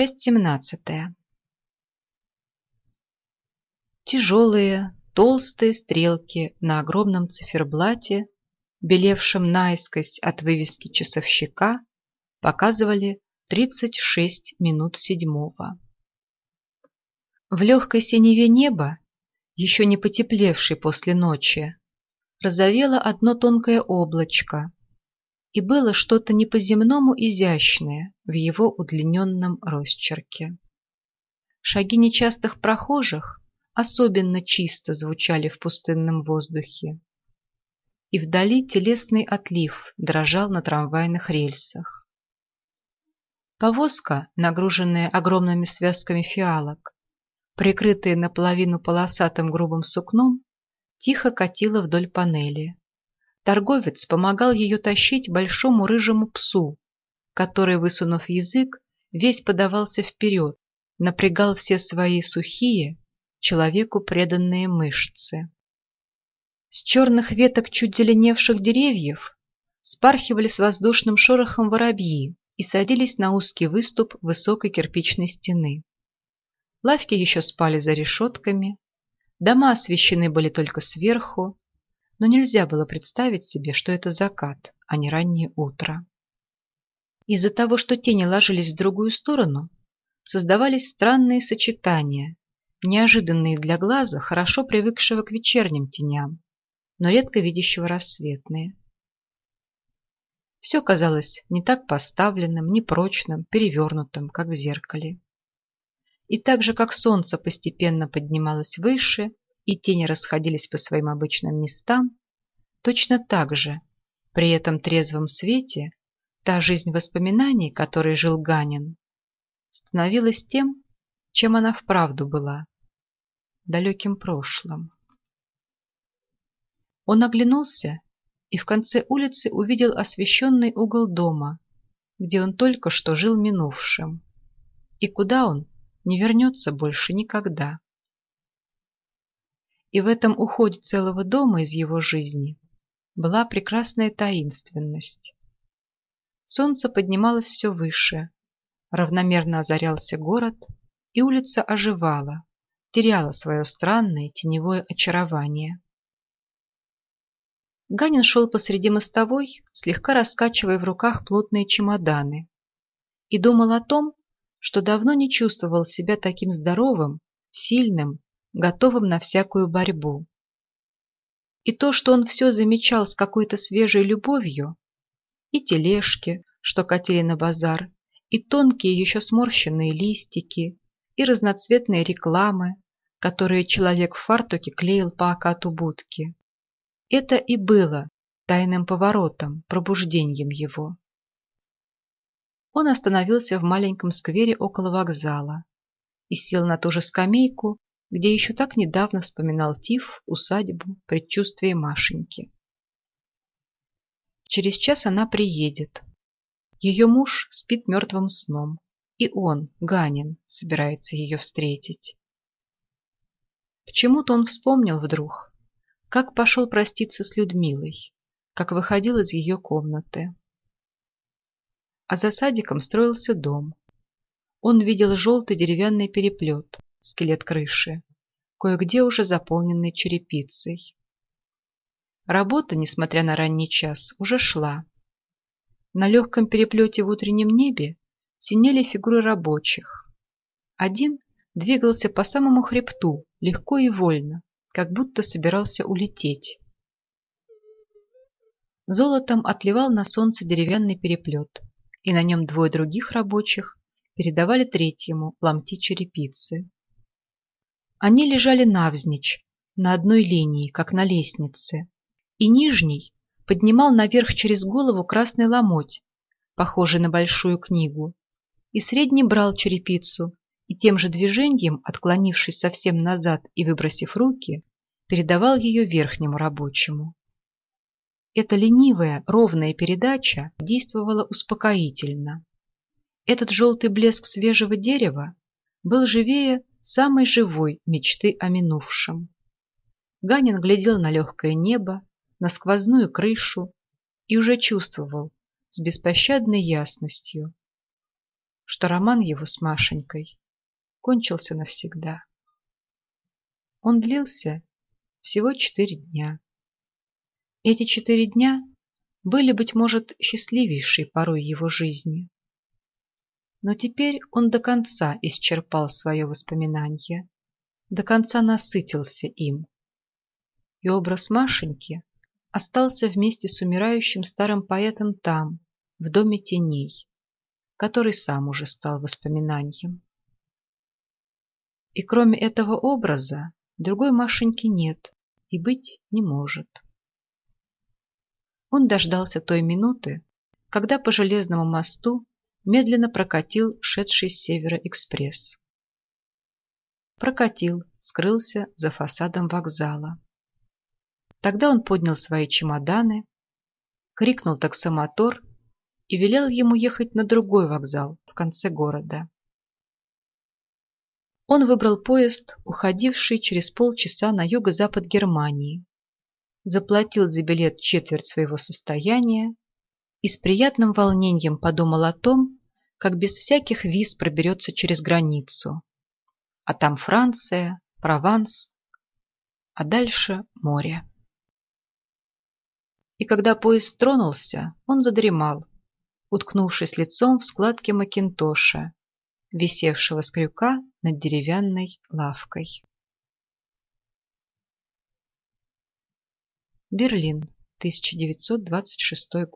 Часть семнадцатая. Тяжелые, толстые стрелки на огромном циферблате, белевшем наискось от вывески часовщика, показывали 36 минут седьмого. В легкой синеве неба, еще не потеплевшей после ночи, розовело одно тонкое облачко, и было что-то не по-земному изящное в его удлиненном росчерке. Шаги нечастых прохожих особенно чисто звучали в пустынном воздухе, и вдали телесный отлив дрожал на трамвайных рельсах. Повозка, нагруженная огромными связками фиалок, прикрытая наполовину полосатым грубым сукном, тихо катила вдоль панели. Торговец помогал ее тащить большому рыжему псу, который, высунув язык, весь подавался вперед, напрягал все свои сухие, человеку преданные мышцы. С черных веток чуть зеленевших деревьев спархивали с воздушным шорохом воробьи и садились на узкий выступ высокой кирпичной стены. Лавки еще спали за решетками, дома освещены были только сверху, но нельзя было представить себе, что это закат, а не раннее утро. Из-за того, что тени ложились в другую сторону, создавались странные сочетания, неожиданные для глаза, хорошо привыкшего к вечерним теням, но редко видящего рассветные. Все казалось не так поставленным, непрочным, перевернутым, как в зеркале. И так же, как солнце постепенно поднималось выше, и тени расходились по своим обычным местам, точно так же, при этом трезвом свете, та жизнь воспоминаний, которой жил Ганин, становилась тем, чем она вправду была – далеким прошлым. Он оглянулся и в конце улицы увидел освещенный угол дома, где он только что жил минувшим, и куда он не вернется больше никогда. И в этом уходе целого дома из его жизни была прекрасная таинственность. Солнце поднималось все выше, равномерно озарялся город, и улица оживала, теряла свое странное теневое очарование. Ганин шел посреди мостовой, слегка раскачивая в руках плотные чемоданы, и думал о том, что давно не чувствовал себя таким здоровым, сильным готовым на всякую борьбу. И то, что он все замечал с какой-то свежей любовью, и тележки, что катили на базар, и тонкие еще сморщенные листики, и разноцветные рекламы, которые человек в фартуке клеил по окату будки. Это и было тайным поворотом, пробуждением его. Он остановился в маленьком сквере около вокзала и сел на ту же скамейку, где еще так недавно вспоминал Тиф, усадьбу, предчувствие Машеньки. Через час она приедет. Ее муж спит мертвым сном, и он, Ганин, собирается ее встретить. Почему-то он вспомнил вдруг, как пошел проститься с Людмилой, как выходил из ее комнаты. А за садиком строился дом. Он видел желтый деревянный переплет, скелет крыши, кое-где уже заполненный черепицей. Работа, несмотря на ранний час, уже шла. На легком переплете в утреннем небе синели фигуры рабочих. Один двигался по самому хребту, легко и вольно, как будто собирался улететь. Золотом отливал на солнце деревянный переплет, и на нем двое других рабочих передавали третьему ломти черепицы. Они лежали навзничь, на одной линии, как на лестнице, и нижний поднимал наверх через голову красный ломоть, похожий на большую книгу, и средний брал черепицу и тем же движением, отклонившись совсем назад и выбросив руки, передавал ее верхнему рабочему. Эта ленивая, ровная передача действовала успокоительно. Этот желтый блеск свежего дерева был живее самой живой мечты о минувшем. Ганин глядел на легкое небо, на сквозную крышу и уже чувствовал с беспощадной ясностью, что роман его с Машенькой кончился навсегда. Он длился всего четыре дня. Эти четыре дня были, быть может, счастливейшей порой его жизни. Но теперь он до конца исчерпал свое воспоминание, до конца насытился им. И образ Машеньки остался вместе с умирающим старым поэтом там, в доме теней, который сам уже стал воспоминанием. И кроме этого образа другой Машеньки нет и быть не может. Он дождался той минуты, когда по железному мосту медленно прокатил шедший с севера экспресс. Прокатил, скрылся за фасадом вокзала. Тогда он поднял свои чемоданы, крикнул таксомотор и велел ему ехать на другой вокзал в конце города. Он выбрал поезд, уходивший через полчаса на юго-запад Германии, заплатил за билет четверть своего состояния и с приятным волнением подумал о том, как без всяких виз проберется через границу. А там Франция, Прованс, а дальше море. И когда поезд тронулся, он задремал, уткнувшись лицом в складки макинтоша, висевшего с крюка над деревянной лавкой. Берлин, 1926 год.